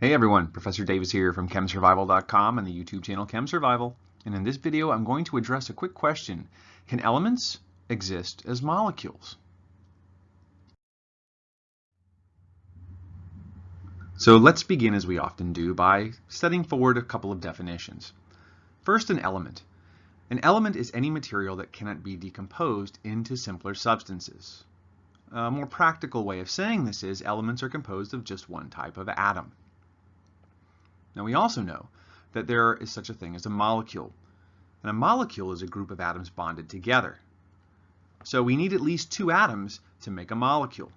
Hey everyone, Professor Davis here from ChemSurvival.com and the YouTube channel ChemSurvival. And in this video, I'm going to address a quick question. Can elements exist as molecules? So let's begin as we often do by setting forward a couple of definitions. First, an element. An element is any material that cannot be decomposed into simpler substances. A more practical way of saying this is elements are composed of just one type of atom. Now we also know that there is such a thing as a molecule. And a molecule is a group of atoms bonded together. So we need at least two atoms to make a molecule.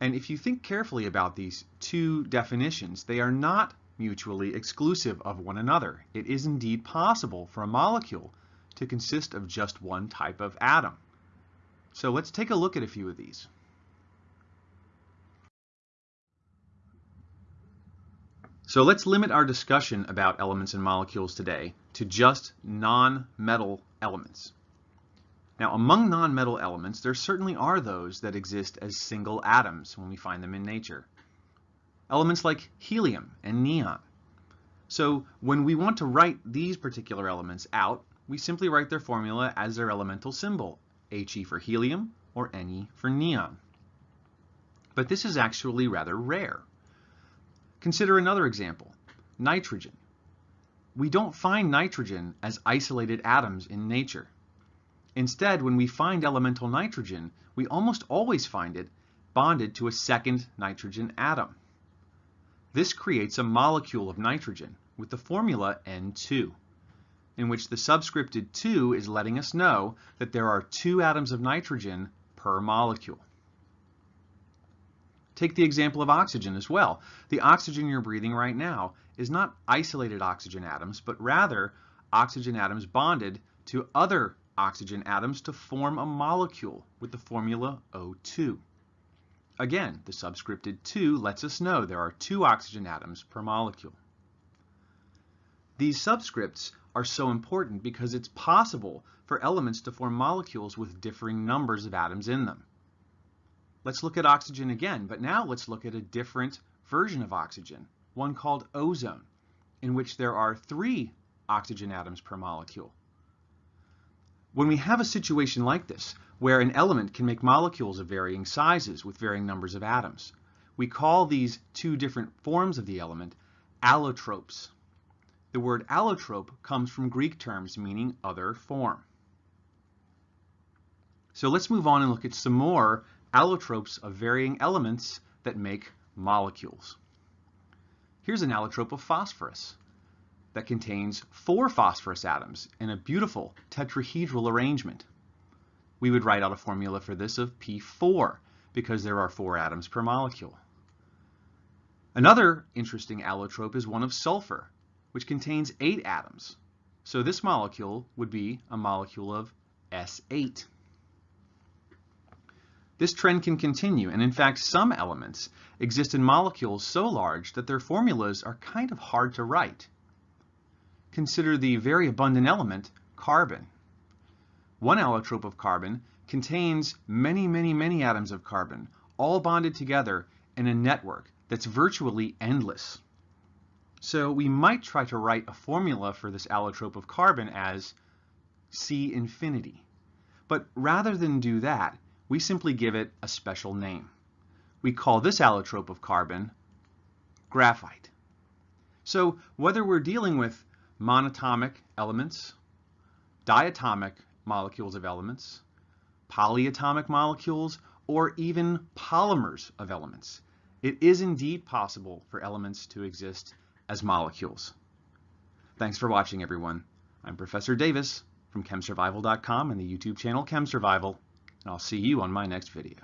And if you think carefully about these two definitions, they are not mutually exclusive of one another. It is indeed possible for a molecule to consist of just one type of atom. So let's take a look at a few of these. So let's limit our discussion about elements and molecules today to just non-metal elements. Now, among non-metal elements, there certainly are those that exist as single atoms when we find them in nature. Elements like helium and neon. So when we want to write these particular elements out, we simply write their formula as their elemental symbol, He for helium or Ne for neon. But this is actually rather rare. Consider another example, nitrogen. We don't find nitrogen as isolated atoms in nature. Instead, when we find elemental nitrogen, we almost always find it bonded to a second nitrogen atom. This creates a molecule of nitrogen with the formula N2, in which the subscripted 2 is letting us know that there are two atoms of nitrogen per molecule. Take the example of oxygen as well. The oxygen you're breathing right now is not isolated oxygen atoms, but rather oxygen atoms bonded to other oxygen atoms to form a molecule with the formula O2. Again, the subscripted 2 lets us know there are two oxygen atoms per molecule. These subscripts are so important because it's possible for elements to form molecules with differing numbers of atoms in them. Let's look at oxygen again, but now let's look at a different version of oxygen, one called ozone, in which there are three oxygen atoms per molecule. When we have a situation like this, where an element can make molecules of varying sizes with varying numbers of atoms, we call these two different forms of the element allotropes. The word allotrope comes from Greek terms meaning other form. So let's move on and look at some more allotropes of varying elements that make molecules. Here's an allotrope of phosphorus that contains four phosphorus atoms in a beautiful tetrahedral arrangement. We would write out a formula for this of P4 because there are four atoms per molecule. Another interesting allotrope is one of sulfur, which contains eight atoms. So this molecule would be a molecule of S8. This trend can continue, and in fact some elements exist in molecules so large that their formulas are kind of hard to write. Consider the very abundant element carbon. One allotrope of carbon contains many, many, many atoms of carbon, all bonded together in a network that's virtually endless. So we might try to write a formula for this allotrope of carbon as C infinity. But rather than do that, we simply give it a special name. We call this allotrope of carbon graphite. So whether we're dealing with monatomic elements, diatomic molecules of elements, polyatomic molecules, or even polymers of elements, it is indeed possible for elements to exist as molecules. Thanks for watching, everyone. I'm Professor Davis from ChemSurvival.com and the YouTube channel ChemSurvival and I'll see you on my next video.